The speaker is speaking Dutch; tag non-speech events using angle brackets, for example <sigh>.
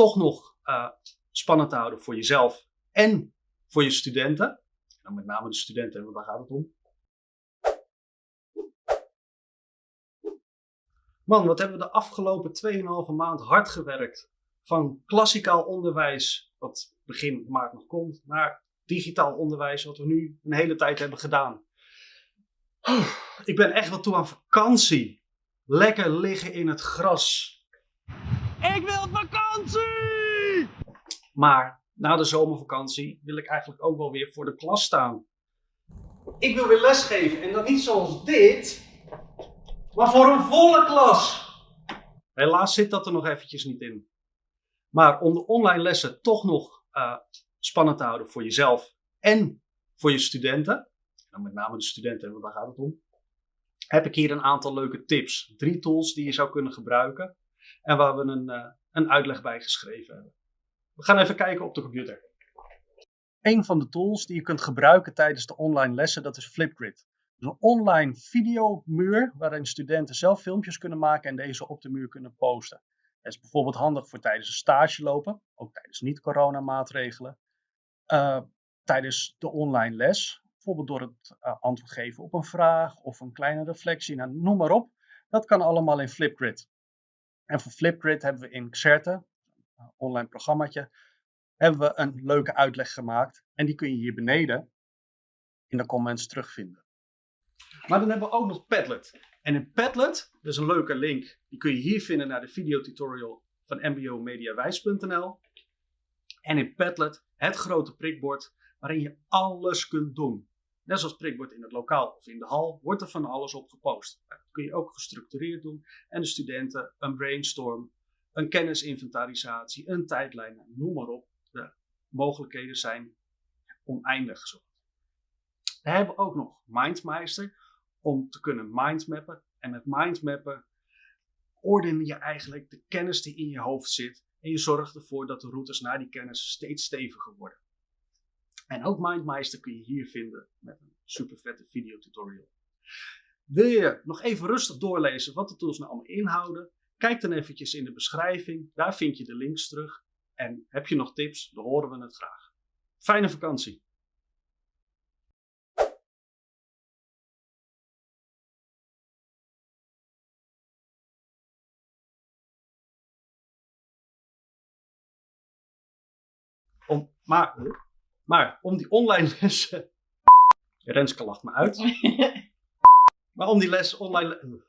toch nog uh, spannend te houden voor jezelf en voor je studenten. Nou, met name de studenten, want daar gaat het om. Man, wat hebben we de afgelopen 2,5 maand hard gewerkt. Van klassikaal onderwijs, wat begin maart nog komt, naar digitaal onderwijs, wat we nu een hele tijd hebben gedaan. Ik ben echt wel toe aan vakantie. Lekker liggen in het gras. Ik wil vakantie! Maar na de zomervakantie wil ik eigenlijk ook wel weer voor de klas staan. Ik wil weer lesgeven en dan niet zoals dit, maar voor een volle klas. Helaas zit dat er nog eventjes niet in. Maar om de online lessen toch nog uh, spannend te houden voor jezelf en voor je studenten, nou, met name de studenten, want daar gaat het om, heb ik hier een aantal leuke tips. Drie tools die je zou kunnen gebruiken en waar we een, uh, een uitleg bij geschreven hebben. We gaan even kijken op de computer. Een van de tools die je kunt gebruiken tijdens de online lessen, dat is Flipgrid. een online videomuur waarin studenten zelf filmpjes kunnen maken en deze op de muur kunnen posten. Dat is bijvoorbeeld handig voor tijdens een stage lopen, ook tijdens niet-coronamaatregelen. Uh, tijdens de online les, bijvoorbeeld door het uh, antwoord geven op een vraag of een kleine reflectie, nou, noem maar op. Dat kan allemaal in Flipgrid. En voor Flipgrid hebben we in Xerte, een online programmaatje, hebben we een leuke uitleg gemaakt. En die kun je hier beneden in de comments terugvinden. Maar dan hebben we ook nog Padlet. En in Padlet, is een leuke link, die kun je hier vinden naar de videotutorial van mbomediawijs.nl. En in Padlet, het grote prikbord, waarin je alles kunt doen. Net zoals prikbord in het lokaal of in de hal, wordt er van alles op gepost. Dat kun je ook gestructureerd doen. En de studenten een brainstorm, een kennisinventarisatie, een tijdlijn, noem maar op. De mogelijkheden zijn oneindig. Zo. We hebben ook nog Mindmeister om te kunnen mindmappen. En met mindmappen orden je eigenlijk de kennis die in je hoofd zit. En je zorgt ervoor dat de routes naar die kennis steeds steviger worden. En ook Mindmeister kun je hier vinden met een super vette videotutorial. Wil je nog even rustig doorlezen wat de tools nou allemaal inhouden? Kijk dan eventjes in de beschrijving, daar vind je de links terug. En heb je nog tips, dan horen we het graag. Fijne vakantie! Om, maar, maar om die online lessen. <laughs> Renske lacht me uit. <laughs> maar om die les online.